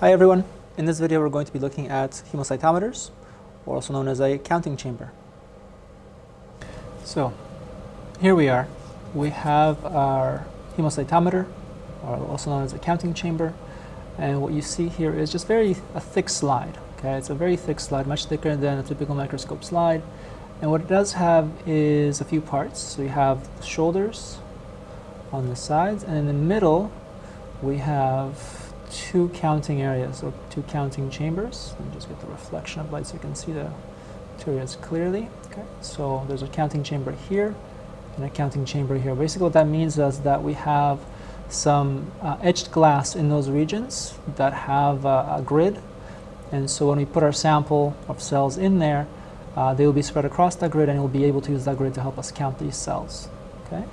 Hi everyone. In this video we're going to be looking at hemocytometers, or also known as a counting chamber. So here we are. We have our hemocytometer, or also known as a counting chamber, and what you see here is just very a thick slide. Okay, it's a very thick slide, much thicker than a typical microscope slide. And what it does have is a few parts. So you have shoulders on the sides, and in the middle we have two counting areas or two counting chambers. Let me just get the reflection of light so you can see the two areas clearly. Okay, so there's a counting chamber here and a counting chamber here. Basically what that means is that we have some uh, etched glass in those regions that have uh, a grid and so when we put our sample of cells in there uh, they will be spread across that grid and we'll be able to use that grid to help us count these cells. Okay.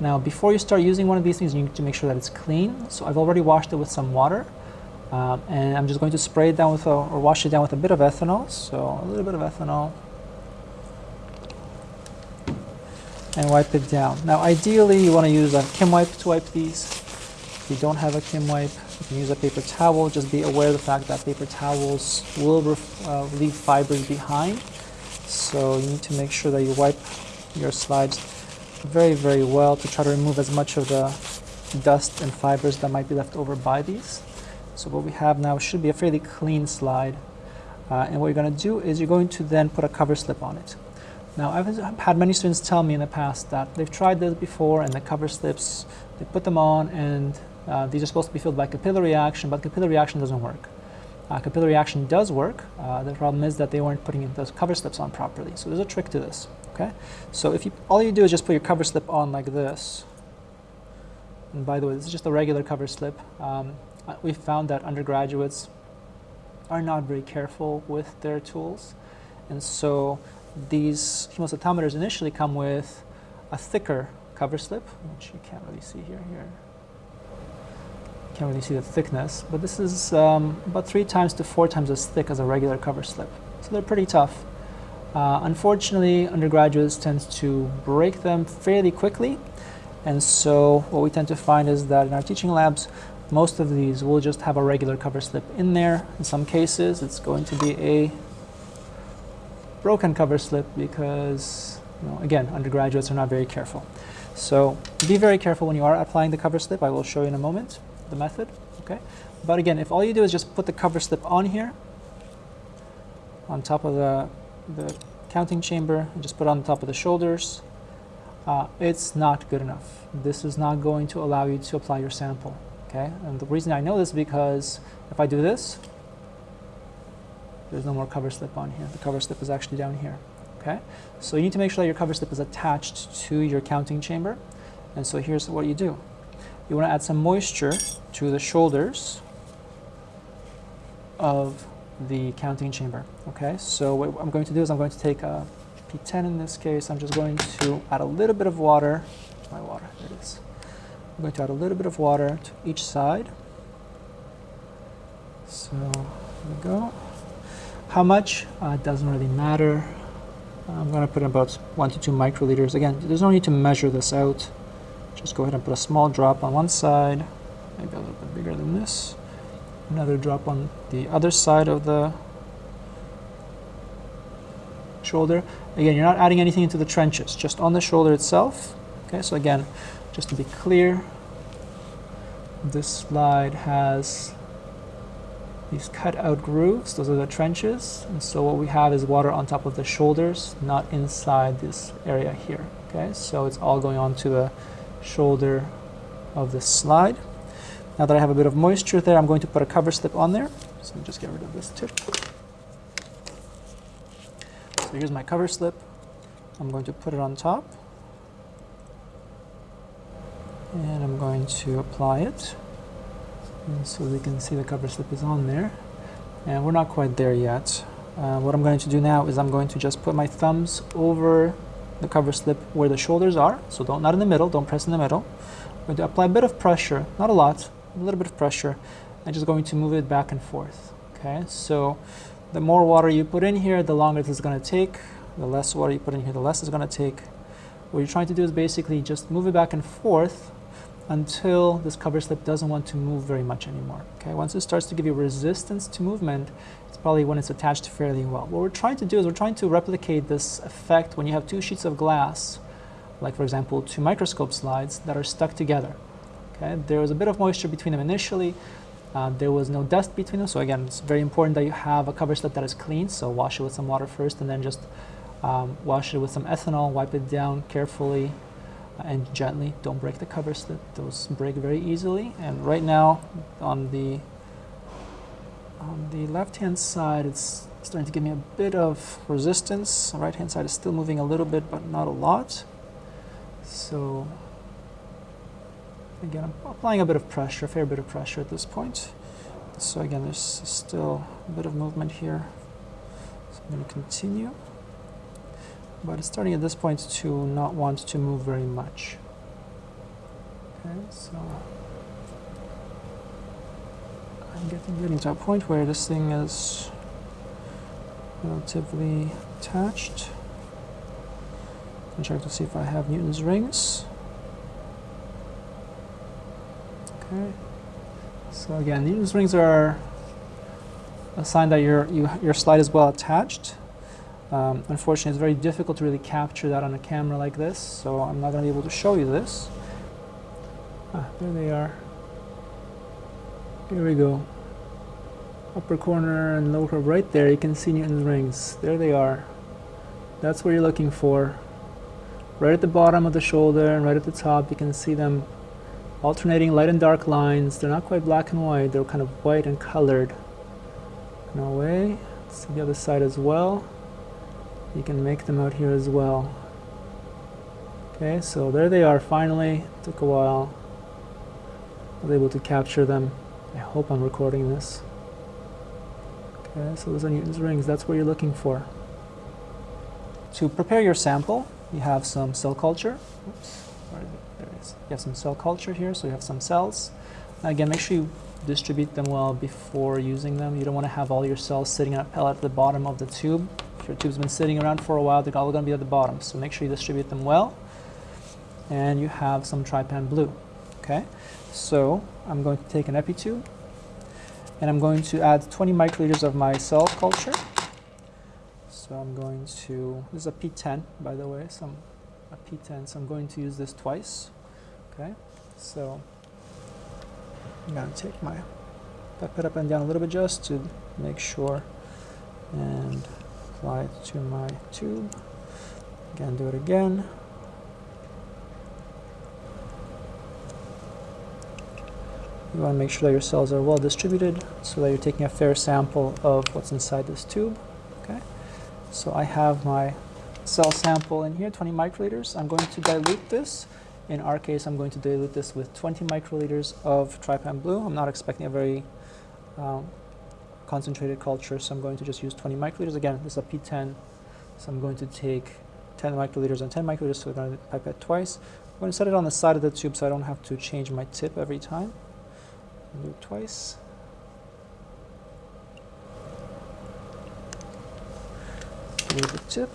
Now before you start using one of these things you need to make sure that it's clean. So I've already washed it with some water um, and I'm just going to spray it down with a, or wash it down with a bit of ethanol. So a little bit of ethanol and wipe it down. Now ideally you want to use a Kim wipe to wipe these. If you don't have a Kim wipe you can use a paper towel. Just be aware of the fact that paper towels will uh, leave fibers behind. So you need to make sure that you wipe your slides very, very well to try to remove as much of the dust and fibers that might be left over by these. So what we have now should be a fairly clean slide. Uh, and what you're going to do is you're going to then put a cover slip on it. Now I've had many students tell me in the past that they've tried this before and the cover slips, they put them on and uh, these are supposed to be filled by capillary action, but capillary action doesn't work. Uh, capillary action does work. Uh, the problem is that they weren't putting those cover slips on properly. So there's a trick to this. Okay, so if you all you do is just put your cover slip on like this. And by the way, this is just a regular cover slip. Um, uh, we found that undergraduates are not very careful with their tools, and so these hemocytometers initially come with a thicker cover slip, which you can't really see here. Here, can't really see the thickness, but this is um, about three times to four times as thick as a regular cover slip. So they're pretty tough. Uh, unfortunately, undergraduates tend to break them fairly quickly, and so what we tend to find is that in our teaching labs, most of these will just have a regular cover slip in there. In some cases, it's going to be a broken cover slip because, you know, again, undergraduates are not very careful. So be very careful when you are applying the cover slip. I will show you in a moment the method. Okay, But again, if all you do is just put the cover slip on here, on top of the, the counting chamber, just put on top of the shoulders, uh, it's not good enough. This is not going to allow you to apply your sample. Okay, and the reason I know this is because if I do this, there's no more cover slip on here. The cover slip is actually down here. Okay, so you need to make sure that your cover slip is attached to your counting chamber. And so here's what you do you want to add some moisture to the shoulders of the counting chamber. Okay, so what I'm going to do is I'm going to take a P10 in this case. I'm just going to add a little bit of water. My water, there it is. I'm going to add a little bit of water to each side. So there we go. How much? Uh, doesn't really matter. I'm going to put in about one to two microliters. Again, there's no need to measure this out. Just go ahead and put a small drop on one side, maybe a little bit bigger than this. Another drop on the other side of the shoulder. Again, you're not adding anything into the trenches, just on the shoulder itself. Okay, so again, just to be clear, this slide has these cut out grooves, those are the trenches, and so what we have is water on top of the shoulders, not inside this area here. Okay, so it's all going on to the shoulder of this slide. Now that I have a bit of moisture there, I'm going to put a cover slip on there. So let me just get rid of this tip. So here's my cover slip. I'm going to put it on top. And I'm going to apply it. And so we can see the cover slip is on there. And we're not quite there yet. Uh, what I'm going to do now is I'm going to just put my thumbs over the cover slip where the shoulders are. So don't not in the middle, don't press in the middle. I'm going to apply a bit of pressure, not a lot, a little bit of pressure, and just going to move it back and forth. Okay, so the more water you put in here, the longer this is going to take. The less water you put in here, the less it's going to take. What you're trying to do is basically just move it back and forth until this cover slip doesn't want to move very much anymore. Okay, once it starts to give you resistance to movement, it's probably when it's attached fairly well. What we're trying to do is we're trying to replicate this effect when you have two sheets of glass, like for example two microscope slides that are stuck together. Okay, there was a bit of moisture between them initially. Uh, there was no dust between them, so again, it's very important that you have a cover slip that is clean. So wash it with some water first, and then just um, wash it with some ethanol. Wipe it down carefully and gently. Don't break the cover slip; those break very easily. And right now, on the on the left-hand side, it's starting to give me a bit of resistance. The right-hand side is still moving a little bit, but not a lot. So again, I'm applying a bit of pressure, a fair bit of pressure at this point. So again, there's still a bit of movement here. So I'm going to continue. But it's starting at this point to not want to move very much. Okay, so I'm getting, getting to a point where this thing is relatively attached. I'm check to see if I have Newton's rings. So again, these rings are a sign that your you, your slide is well attached. Um, unfortunately, it's very difficult to really capture that on a camera like this, so I'm not going to be able to show you this. Ah, there they are. Here we go. Upper corner and lower right there, you can see Newton's rings. There they are. That's what you're looking for. Right at the bottom of the shoulder and right at the top, you can see them alternating light and dark lines. They're not quite black and white, they're kind of white and colored a way. See the other side as well. You can make them out here as well. Okay, so there they are finally. Took a while. I was able to capture them. I hope I'm recording this. Okay, so those are Newton's rings. That's what you're looking for. To prepare your sample, you have some cell culture. Oops. You have some cell culture here, so you have some cells. Again, make sure you distribute them well before using them. You don't want to have all your cells sitting on a pellet at the bottom of the tube. If your tube's been sitting around for a while, they're all going to be at the bottom. So make sure you distribute them well. And you have some trypan blue. Okay, so I'm going to take an EpiTube and I'm going to add 20 microliters of my cell culture. So I'm going to, this is a P10 by the way, some a P10, so I'm going to use this twice. Okay, so I'm going to take my pipette up and down a little bit just to make sure and apply it to my tube. Again, do it again. You want to make sure that your cells are well distributed so that you're taking a fair sample of what's inside this tube. Okay, so I have my cell sample in here, 20 microliters. I'm going to dilute this. In our case, I'm going to dilute this with 20 microliters of trypan blue. I'm not expecting a very um, concentrated culture, so I'm going to just use 20 microliters. Again, this is a P10, so I'm going to take 10 microliters and 10 microliters, so I'm going to pipette twice. I'm going to set it on the side of the tube so I don't have to change my tip every time. Do it twice. Delete the tip.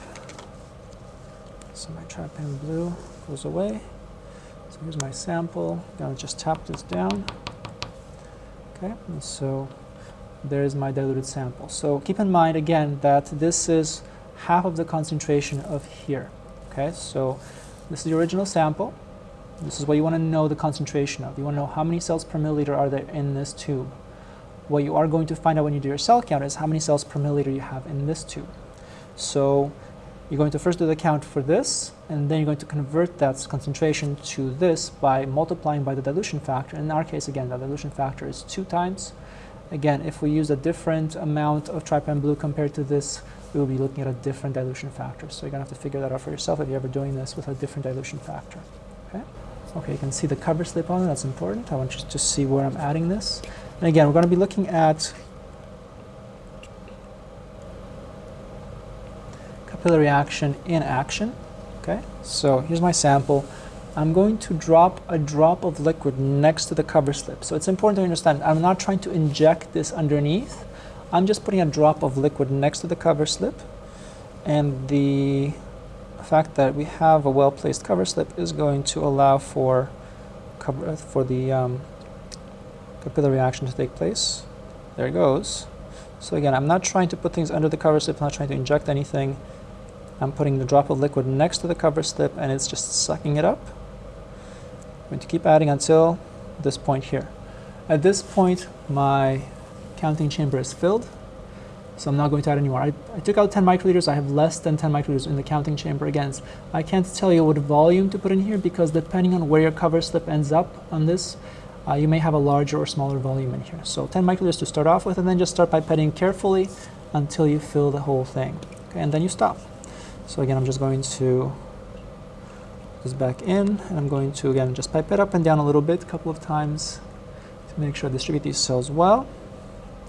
So my trypan blue goes away. So here's my sample. To just tap this down. Okay, and so there's my diluted sample. So keep in mind again that this is half of the concentration of here. Okay, so this is the original sample. This is what you want to know the concentration of. You want to know how many cells per milliliter are there in this tube. What you are going to find out when you do your cell count is how many cells per milliliter you have in this tube. So you're going to first do the count for this, and then you're going to convert that concentration to this by multiplying by the dilution factor. In our case, again, the dilution factor is two times. Again, if we use a different amount of trypan blue compared to this, we will be looking at a different dilution factor. So you're going to have to figure that out for yourself if you're ever doing this with a different dilution factor. Okay, okay you can see the cover slip on it. That's important. I want you to see where I'm adding this. And again, we're going to be looking at capillary action in action. Okay, so here's my sample. I'm going to drop a drop of liquid next to the cover slip. So it's important to understand I'm not trying to inject this underneath. I'm just putting a drop of liquid next to the cover slip. And the fact that we have a well-placed cover slip is going to allow for cover uh, for the um, capillary action to take place. There it goes. So again, I'm not trying to put things under the cover slip, I'm not trying to inject anything. I'm putting the drop of liquid next to the cover slip and it's just sucking it up. I'm going to keep adding until this point here. At this point, my counting chamber is filled, so I'm not going to add anymore. I, I took out 10 microliters, I have less than 10 microliters in the counting chamber. Again, I can't tell you what volume to put in here because depending on where your cover slip ends up on this, uh, you may have a larger or smaller volume in here. So 10 microliters to start off with, and then just start pipetting carefully until you fill the whole thing. Okay, and then you stop. So again, I'm just going to this back in, and I'm going to, again, just pipe it up and down a little bit, a couple of times to make sure I distribute these cells well,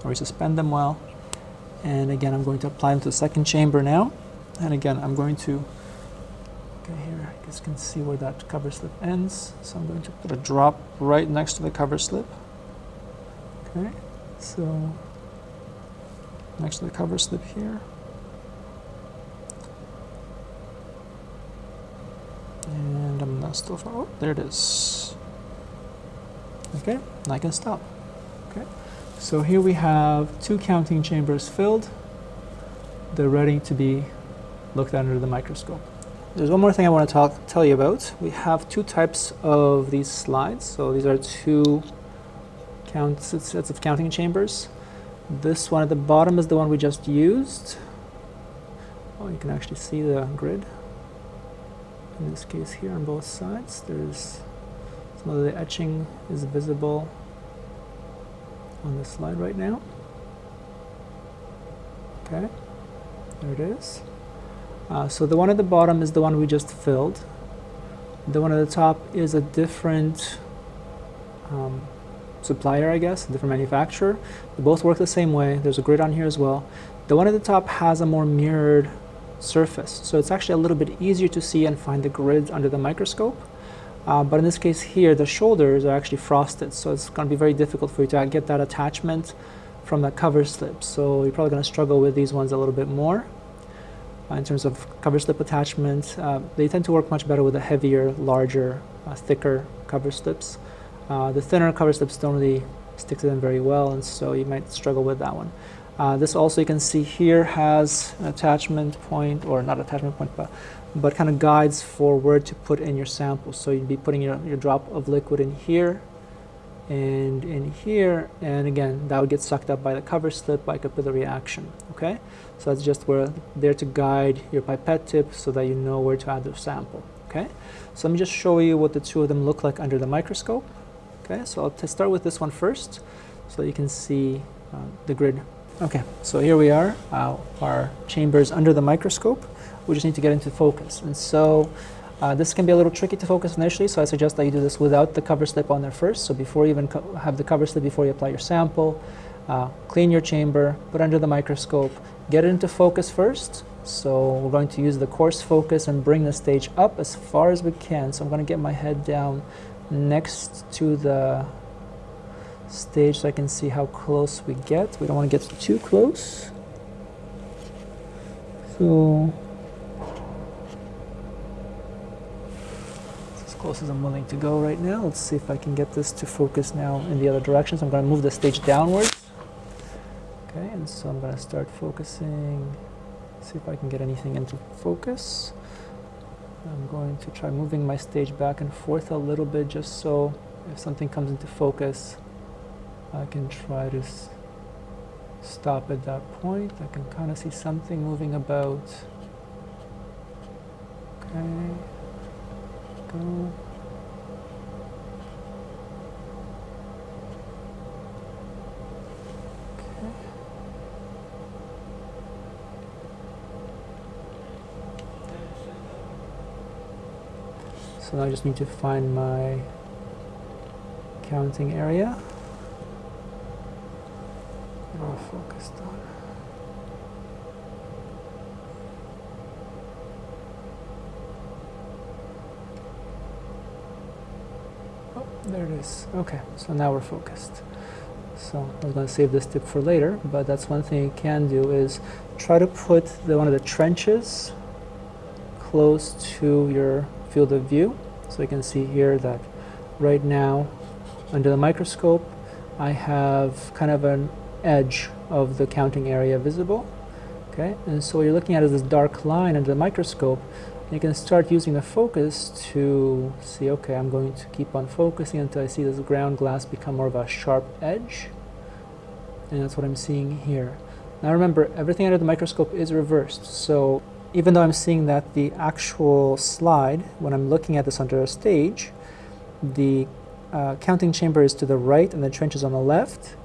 or suspend them well. And again, I'm going to apply them to the second chamber now. And again, I'm going to Okay, here you guys can see where that cover slip ends. So I'm going to put a drop right next to the cover slip. Okay, so next to the cover slip here. And I'm not still far. Oh, there it is. Okay, and I can stop. Okay, so here we have two counting chambers filled. They're ready to be looked at under the microscope. There's one more thing I want to talk, tell you about. We have two types of these slides. So these are two count, sets of counting chambers. This one at the bottom is the one we just used. Oh, you can actually see the grid. In this case here on both sides, there's some of the etching is visible on the slide right now. Okay, there it is. Uh, so the one at the bottom is the one we just filled. The one at the top is a different um, supplier, I guess, a different manufacturer. They both work the same way. There's a grid on here as well. The one at the top has a more mirrored surface, so it's actually a little bit easier to see and find the grids under the microscope. Uh, but in this case here, the shoulders are actually frosted, so it's going to be very difficult for you to get that attachment from the cover slip. So you're probably going to struggle with these ones a little bit more. Uh, in terms of cover slip attachment. Uh, they tend to work much better with the heavier, larger, uh, thicker cover slips. Uh, the thinner cover slips don't really stick to them very well, and so you might struggle with that one. Uh, this also you can see here has an attachment point, or not attachment point, but, but kind of guides for where to put in your sample. So you'd be putting your, your drop of liquid in here, and in here, and again, that would get sucked up by the cover slip by capillary action, okay? So that's just where there to guide your pipette tip so that you know where to add the sample, okay? So let me just show you what the two of them look like under the microscope, okay? So I'll start with this one first so you can see uh, the grid. Okay, so here we are, uh, our chambers under the microscope. We just need to get into focus. And so uh, this can be a little tricky to focus initially, so I suggest that you do this without the cover slip on there first. So before you even have the cover slip, before you apply your sample, uh, clean your chamber, put under the microscope, get it into focus first. So we're going to use the coarse focus and bring the stage up as far as we can. So I'm going to get my head down next to the stage so I can see how close we get. We don't want to get too close. So as close as I'm willing to go right now. Let's see if I can get this to focus now in the other direction. So I'm going to move the stage downwards. Okay, and so I'm going to start focusing, see if I can get anything into focus. I'm going to try moving my stage back and forth a little bit just so if something comes into focus, I can try to stop at that point. I can kind of see something moving about. Okay go. Okay. So I just need to find my counting area. I focused on? There it is. Okay, so now we're focused. So I was going to save this tip for later, but that's one thing you can do is try to put the, one of the trenches close to your field of view. So you can see here that right now under the microscope I have kind of an edge of the counting area visible okay? And so what you're looking at is this dark line under the microscope. You can start using the focus to see okay I'm going to keep on focusing until I see this ground glass become more of a sharp edge. And that's what I'm seeing here. Now remember everything under the microscope is reversed. So even though I'm seeing that the actual slide when I'm looking at this under a stage the uh, counting chamber is to the right and the trench is on the left.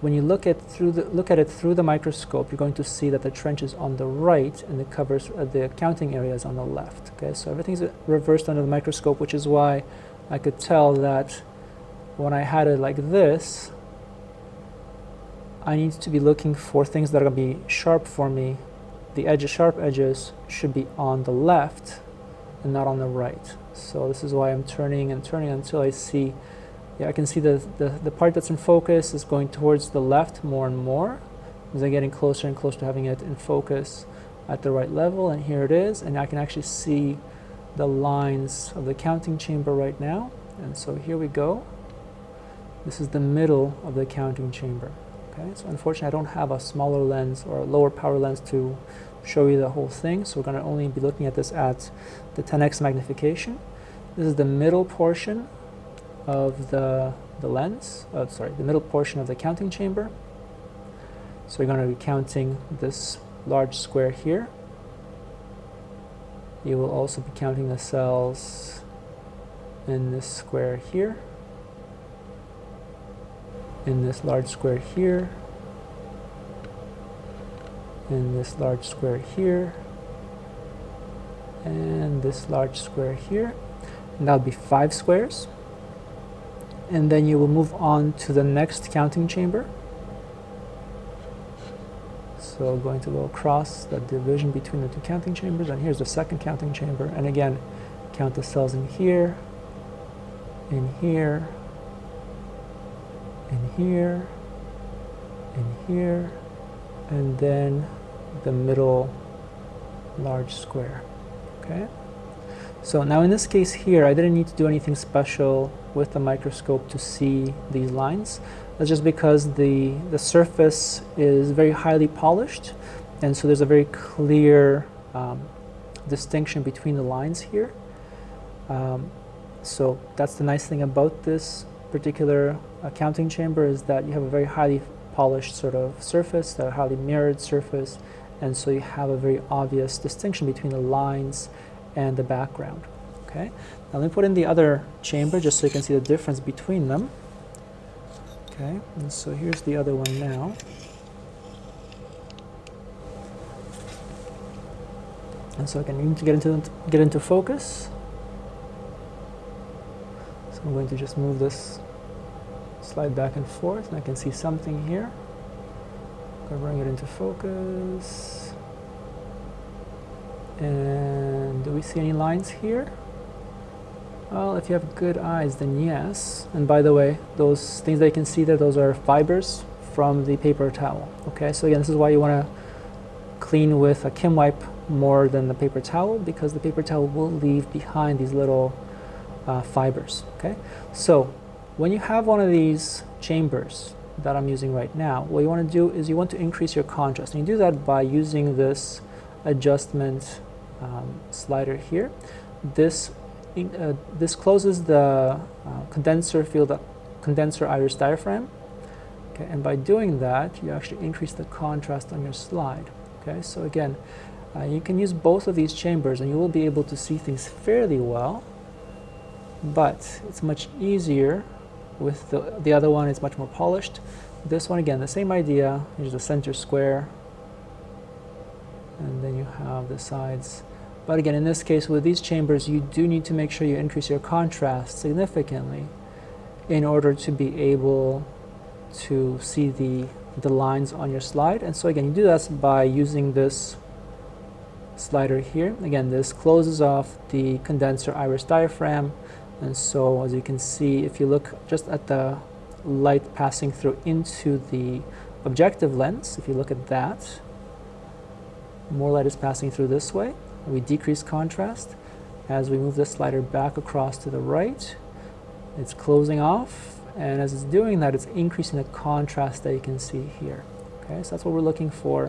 When you look at through the look at it through the microscope, you're going to see that the trench is on the right and the covers uh, the counting area is on the left. Okay, so everything's reversed under the microscope, which is why I could tell that when I had it like this, I need to be looking for things that are going to be sharp for me. The edges, sharp edges, should be on the left and not on the right. So this is why I'm turning and turning until I see, yeah, I can see the, the, the part that's in focus is going towards the left more and more as I'm getting closer and closer to having it in focus at the right level. And here it is. And I can actually see the lines of the counting chamber right now. And so here we go. This is the middle of the counting chamber. Okay, so unfortunately I don't have a smaller lens or a lower power lens to show you the whole thing. So we're going to only be looking at this at the 10x magnification. This is the middle portion of the, the lens, oh, sorry, the middle portion of the counting chamber. So you're going to be counting this large square here. You will also be counting the cells in this square here, in this large square here, in this large square here, and this large square here and that'll be five squares and then you will move on to the next counting chamber. So going to go across the division between the two counting chambers and here's the second counting chamber. And again count the cells in here in here in here in here and then the middle large square. Okay? So now in this case here, I didn't need to do anything special with the microscope to see these lines. That's just because the, the surface is very highly polished, and so there's a very clear um, distinction between the lines here. Um, so that's the nice thing about this particular counting chamber is that you have a very highly polished sort of surface, a highly mirrored surface, and so you have a very obvious distinction between the lines and the background. Okay. Now let me put in the other chamber just so you can see the difference between them. Okay. And so here's the other one now. And so again, you need to get into get into focus. So I'm going to just move this slide back and forth, and I can see something here. I'm going to bring it into focus. And do we see any lines here? Well, if you have good eyes, then yes. And by the way, those things that you can see there, those are fibers from the paper towel. Okay, so again, this is why you want to clean with a Kim wipe more than the paper towel because the paper towel will leave behind these little uh, fibers. Okay, so when you have one of these chambers that I'm using right now, what you want to do is you want to increase your contrast. And you do that by using this adjustment um, slider here. This uh, this closes the uh, condenser field, condenser iris diaphragm. Okay, and by doing that, you actually increase the contrast on your slide. Okay, so again, uh, you can use both of these chambers, and you will be able to see things fairly well. But it's much easier with the the other one. It's much more polished. This one again, the same idea. Here's the center square, and then you have the sides but again, in this case, with these chambers, you do need to make sure you increase your contrast significantly in order to be able to see the, the lines on your slide. And so again, you do that by using this slider here. Again, this closes off the condenser iris diaphragm. And so as you can see, if you look just at the light passing through into the objective lens, if you look at that, more light is passing through this way. We decrease contrast. As we move the slider back across to the right, It's closing off, and as it's doing that, it's increasing the contrast that you can see here. Okay, so that's what we're looking for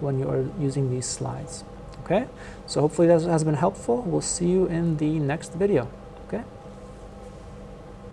when you are using these slides. Okay, so hopefully that has been helpful. We'll see you in the next video.